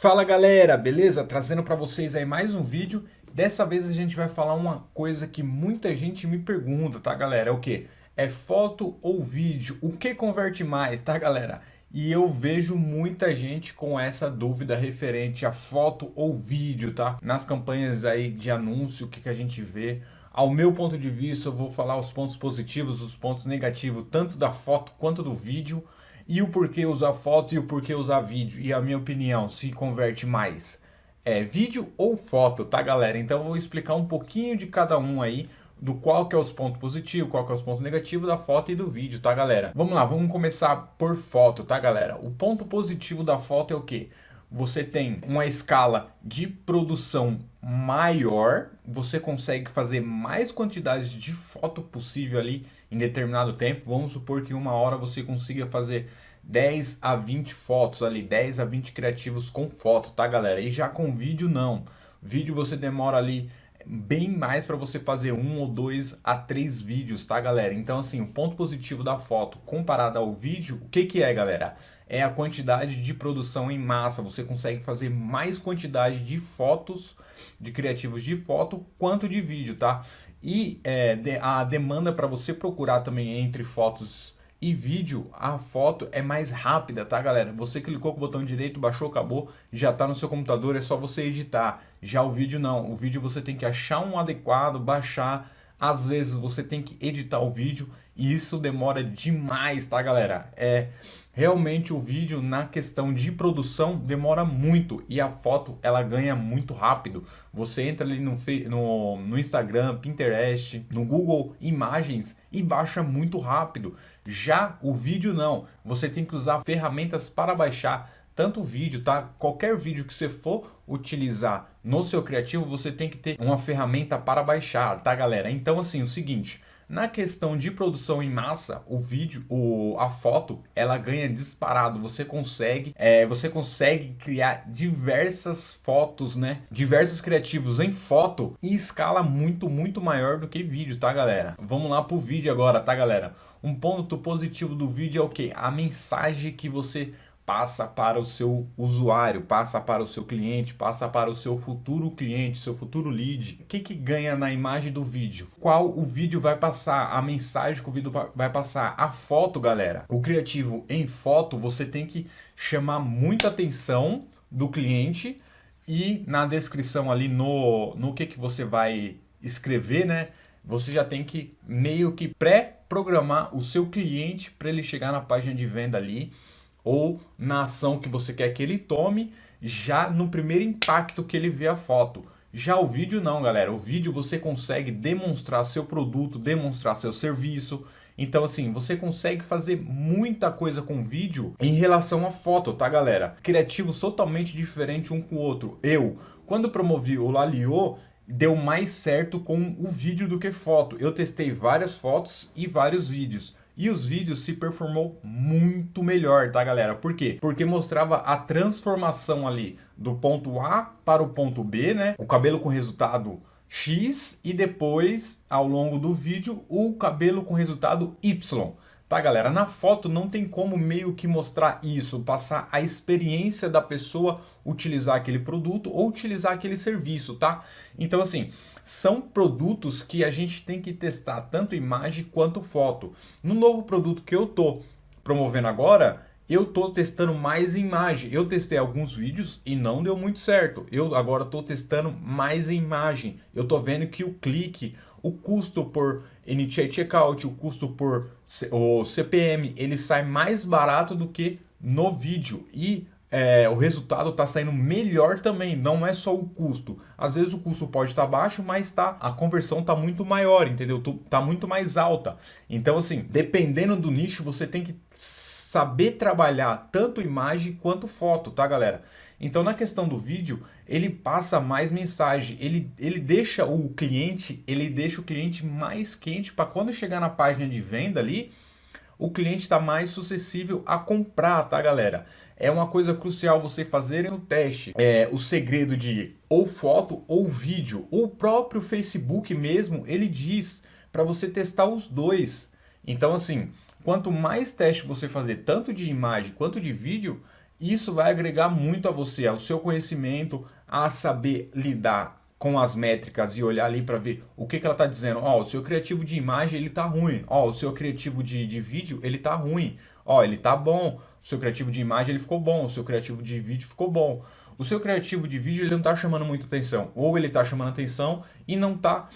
Fala galera, beleza? Trazendo para vocês aí mais um vídeo. Dessa vez a gente vai falar uma coisa que muita gente me pergunta, tá galera? É o que? É foto ou vídeo? O que converte mais, tá galera? E eu vejo muita gente com essa dúvida referente a foto ou vídeo, tá? Nas campanhas aí de anúncio, o que, que a gente vê? Ao meu ponto de vista, eu vou falar os pontos positivos, os pontos negativos, tanto da foto quanto do vídeo e o porquê usar foto e o porquê usar vídeo. E a minha opinião, se converte mais é vídeo ou foto, tá galera? Então eu vou explicar um pouquinho de cada um aí, do qual que é os pontos positivos, qual que é os pontos negativos da foto e do vídeo, tá galera? Vamos lá, vamos começar por foto, tá galera? O ponto positivo da foto é o quê? Você tem uma escala de produção maior, você consegue fazer mais quantidades de foto possível ali em determinado tempo. Vamos supor que uma hora você consiga fazer 10 a 20 fotos ali, 10 a 20 criativos com foto, tá galera? E já com vídeo não. Vídeo você demora ali bem mais para você fazer um ou dois a três vídeos, tá galera? Então assim, o ponto positivo da foto comparado ao vídeo, o que que é galera? É a quantidade de produção em massa, você consegue fazer mais quantidade de fotos, de criativos de foto, quanto de vídeo, tá? E é, a demanda para você procurar também entre fotos e vídeo, a foto é mais rápida, tá galera? Você clicou com o botão direito, baixou, acabou, já tá no seu computador, é só você editar. Já o vídeo não, o vídeo você tem que achar um adequado, baixar, às vezes você tem que editar o vídeo e isso demora demais, tá galera? É realmente o vídeo na questão de produção demora muito e a foto ela ganha muito rápido. Você entra ali no, no, no Instagram, Pinterest, no Google Imagens e baixa muito rápido. Já o vídeo não, você tem que usar ferramentas para baixar tanto vídeo, tá? Qualquer vídeo que você for utilizar no seu criativo, você tem que ter uma ferramenta para baixar, tá galera? Então assim, o seguinte, na questão de produção em massa, o vídeo, o, a foto, ela ganha disparado. Você consegue, é, você consegue criar diversas fotos, né? Diversos criativos em foto em escala muito, muito maior do que vídeo, tá, galera? Vamos lá pro vídeo agora, tá, galera? Um ponto positivo do vídeo é o que? A mensagem que você passa para o seu usuário, passa para o seu cliente, passa para o seu futuro cliente, seu futuro lead. O que, que ganha na imagem do vídeo? Qual o vídeo vai passar? A mensagem que o vídeo vai passar? A foto, galera. O criativo em foto, você tem que chamar muita atenção do cliente e na descrição ali no, no que, que você vai escrever, né? Você já tem que meio que pré-programar o seu cliente para ele chegar na página de venda ali ou na ação que você quer que ele tome, já no primeiro impacto que ele vê a foto. Já o vídeo não, galera. O vídeo você consegue demonstrar seu produto, demonstrar seu serviço. Então, assim, você consegue fazer muita coisa com vídeo em relação à foto, tá, galera? Criativos totalmente diferentes um com o outro. Eu, quando promovi o Lalio, deu mais certo com o vídeo do que foto. Eu testei várias fotos e vários vídeos. E os vídeos se performou muito melhor, tá galera? Por quê? Porque mostrava a transformação ali do ponto A para o ponto B, né? O cabelo com resultado X e depois, ao longo do vídeo, o cabelo com resultado Y. Tá, galera? Na foto não tem como meio que mostrar isso, passar a experiência da pessoa utilizar aquele produto ou utilizar aquele serviço, tá? Então, assim, são produtos que a gente tem que testar tanto imagem quanto foto. No novo produto que eu tô promovendo agora, eu tô testando mais imagem. Eu testei alguns vídeos e não deu muito certo. Eu agora tô testando mais imagem. Eu tô vendo que o clique, o custo por Initiate Checkout, o custo por o CPM, ele sai mais barato do que no vídeo. E é, o resultado está saindo melhor também, não é só o custo. Às vezes o custo pode estar tá baixo, mas tá, a conversão está muito maior, entendeu? Está muito mais alta. Então assim, dependendo do nicho, você tem que saber trabalhar tanto imagem quanto foto, tá galera? Então na questão do vídeo, ele passa mais mensagem, ele, ele deixa o cliente, ele deixa o cliente mais quente para quando chegar na página de venda ali, o cliente está mais suscetível a comprar, tá galera? É uma coisa crucial você fazerem o teste, é o segredo de ou foto ou vídeo. O próprio Facebook mesmo, ele diz para você testar os dois. Então assim, quanto mais teste você fazer tanto de imagem quanto de vídeo, Isso vai agregar muito a você, ao seu conhecimento, a saber lidar com as métricas e olhar ali para ver o que, que ela está dizendo. Ó, oh, o seu criativo de imagem ele tá ruim. Ó, oh, o seu criativo de, de vídeo ele tá ruim. Ó, oh, ele tá bom. O seu criativo de imagem ele ficou bom. O seu criativo de vídeo ficou bom. O seu criativo de vídeo ele não está chamando muita atenção. Ou ele está chamando atenção e não está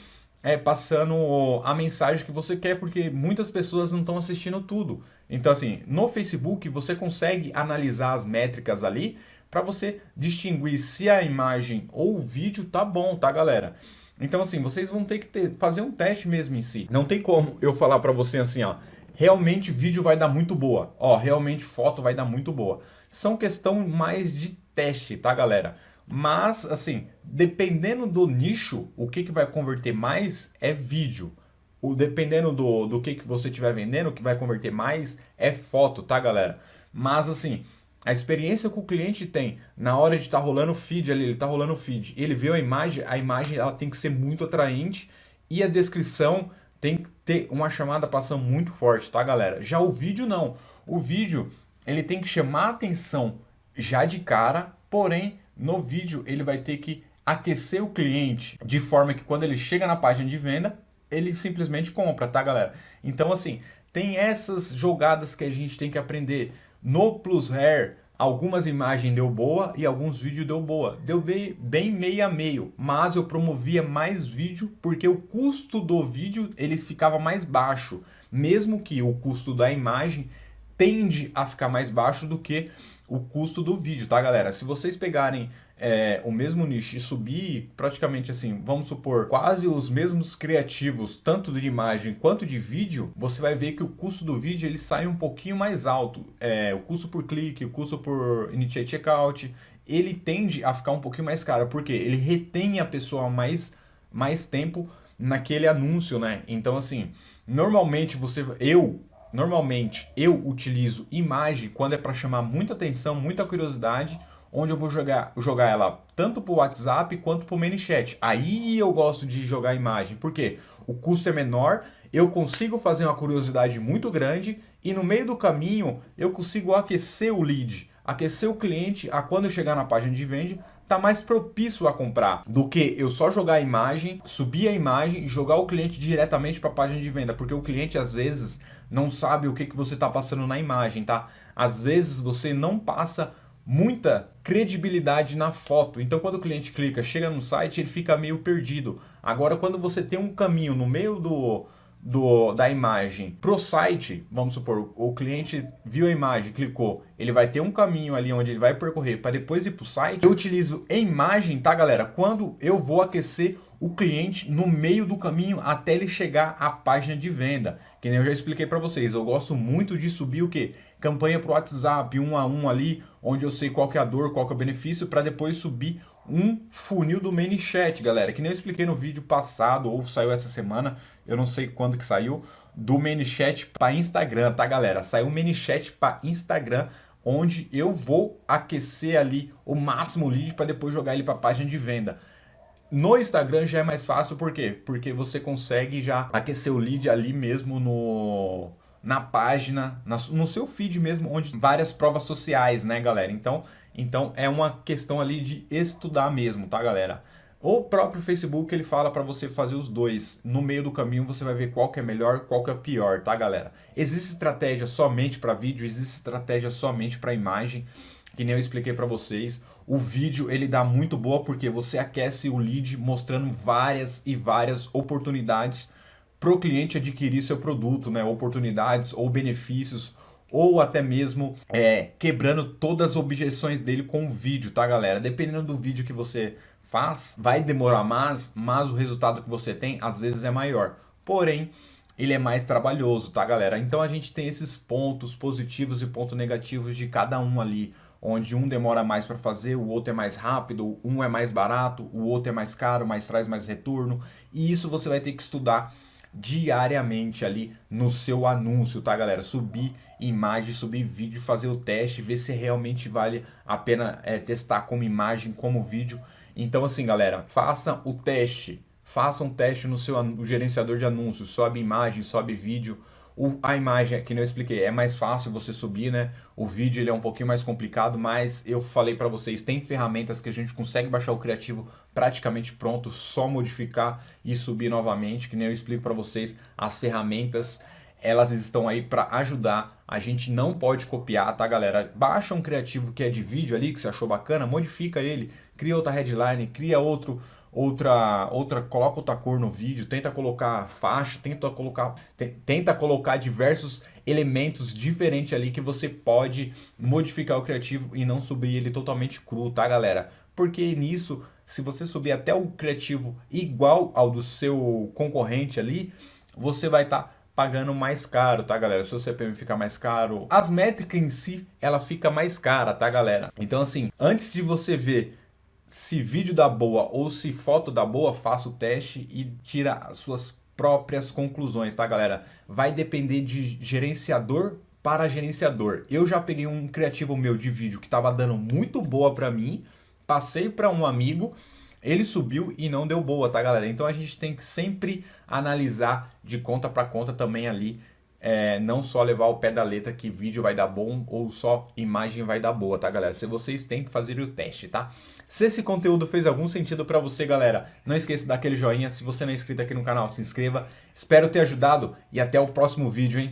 é, passando a mensagem que você quer, porque muitas pessoas não estão assistindo tudo. Então, assim, no Facebook você consegue analisar as métricas ali para você distinguir se a imagem ou o vídeo tá bom, tá, galera? Então, assim, vocês vão ter que ter, fazer um teste mesmo em si. Não tem como eu falar para você assim, ó, realmente vídeo vai dar muito boa, ó, realmente foto vai dar muito boa. São questão mais de teste, tá, galera? Mas, assim, dependendo do nicho, o que, que vai converter mais é vídeo. O, dependendo do, do que, que você estiver vendendo, o que vai converter mais é foto, tá, galera? Mas, assim, a experiência que o cliente tem na hora de estar tá rolando o feed ali, ele está rolando o feed, ele vê a imagem, a imagem ela tem que ser muito atraente e a descrição tem que ter uma chamada para ação muito forte, tá, galera? Já o vídeo não. O vídeo, ele tem que chamar a atenção já de cara, porém no vídeo ele vai ter que aquecer o cliente de forma que quando ele chega na página de venda, ele simplesmente compra, tá galera? Então assim, tem essas jogadas que a gente tem que aprender. No Plus Hair, algumas imagens deu boa e alguns vídeos deu boa. Deu bem, bem meio a meio, mas eu promovia mais vídeo porque o custo do vídeo ele ficava mais baixo. Mesmo que o custo da imagem tende a ficar mais baixo do que o custo do vídeo, tá galera? Se vocês pegarem é, o mesmo nicho e subir praticamente assim, vamos supor, quase os mesmos criativos, tanto de imagem quanto de vídeo, você vai ver que o custo do vídeo ele sai um pouquinho mais alto. É, o custo por clique, o custo por initiate checkout, ele tende a ficar um pouquinho mais caro, porque ele retém a pessoa mais, mais tempo naquele anúncio, né? Então assim, normalmente você, eu Normalmente eu utilizo imagem quando é para chamar muita atenção, muita curiosidade, onde eu vou jogar, jogar ela tanto para o WhatsApp quanto para o ManyChat. Aí eu gosto de jogar imagem, porque o custo é menor, eu consigo fazer uma curiosidade muito grande e no meio do caminho eu consigo aquecer o lead, aquecer o cliente a quando chegar na página de venda tá mais propício a comprar do que eu só jogar a imagem, subir a imagem e jogar o cliente diretamente para a página de venda, porque o cliente às vezes não sabe o que, que você está passando na imagem, tá? Às vezes você não passa muita credibilidade na foto. Então quando o cliente clica, chega no site, ele fica meio perdido. Agora quando você tem um caminho no meio do do, da imagem para o site, vamos supor, o cliente viu a imagem, clicou, ele vai ter um caminho ali onde ele vai percorrer para depois ir para o site. Eu utilizo a imagem, tá galera? Quando eu vou aquecer o cliente no meio do caminho até ele chegar à página de venda. Que nem eu já expliquei para vocês, eu gosto muito de subir o que? Campanha para o WhatsApp, um a um ali, onde eu sei qual é a dor, qual é o benefício, para depois subir um funil do ManyChat, galera, que nem eu expliquei no vídeo passado ou saiu essa semana, eu não sei quando que saiu, do ManyChat para Instagram, tá, galera? Saiu o ManyChat para Instagram, onde eu vou aquecer ali o máximo lead para depois jogar ele para a página de venda. No Instagram já é mais fácil, por quê? Porque você consegue já aquecer o lead ali mesmo no, na página, na, no seu feed mesmo, onde várias provas sociais, né, galera? Então, então é uma questão ali de estudar mesmo, tá galera? O próprio Facebook ele fala para você fazer os dois. No meio do caminho você vai ver qual que é melhor, qual que é pior, tá galera? Existe estratégia somente para vídeo, existe estratégia somente para imagem, que nem eu expliquei para vocês. O vídeo ele dá muito boa porque você aquece o lead mostrando várias e várias oportunidades para o cliente adquirir seu produto, né? Oportunidades ou benefícios ou até mesmo é, quebrando todas as objeções dele com o vídeo, tá galera? Dependendo do vídeo que você faz, vai demorar mais, mas o resultado que você tem às vezes é maior. Porém, ele é mais trabalhoso, tá galera? Então a gente tem esses pontos positivos e pontos negativos de cada um ali, onde um demora mais para fazer, o outro é mais rápido, um é mais barato, o outro é mais caro, mas traz mais retorno, e isso você vai ter que estudar diariamente ali no seu anúncio, tá galera? Subir imagem, subir vídeo, fazer o teste, ver se realmente vale a pena é, testar como imagem, como vídeo. Então assim galera, faça o teste, faça um teste no seu gerenciador de anúncios, sobe imagem, sobe vídeo, O, a imagem, que eu expliquei, é mais fácil você subir, né? O vídeo ele é um pouquinho mais complicado, mas eu falei para vocês, tem ferramentas que a gente consegue baixar o criativo praticamente pronto, só modificar e subir novamente, que nem eu explico para vocês, as ferramentas elas estão aí para ajudar. A gente não pode copiar, tá, galera? Baixa um criativo que é de vídeo ali, que você achou bacana, modifica ele, cria outra headline, cria outro, outra, outra, coloca outra cor no vídeo, tenta colocar faixa, tenta colocar, tenta colocar diversos elementos diferentes ali que você pode modificar o criativo e não subir ele totalmente cru, tá, galera? Porque nisso, se você subir até o criativo igual ao do seu concorrente ali, você vai estar tá pagando mais caro, tá galera? O seu CPM fica mais caro. As métricas em si, ela fica mais cara, tá galera? Então assim, antes de você ver se vídeo dá boa ou se foto dá boa, faça o teste e tira as suas próprias conclusões, tá galera? Vai depender de gerenciador para gerenciador. Eu já peguei um criativo meu de vídeo que estava dando muito boa para mim, passei para um amigo ele subiu e não deu boa, tá galera? Então a gente tem que sempre analisar de conta para conta também ali, é, não só levar o pé da letra que vídeo vai dar bom ou só imagem vai dar boa, tá galera? Se vocês têm que fazer o teste, tá? Se esse conteúdo fez algum sentido para você, galera, não esqueça daquele joinha. Se você não é inscrito aqui no canal, se inscreva. Espero ter ajudado e até o próximo vídeo, hein?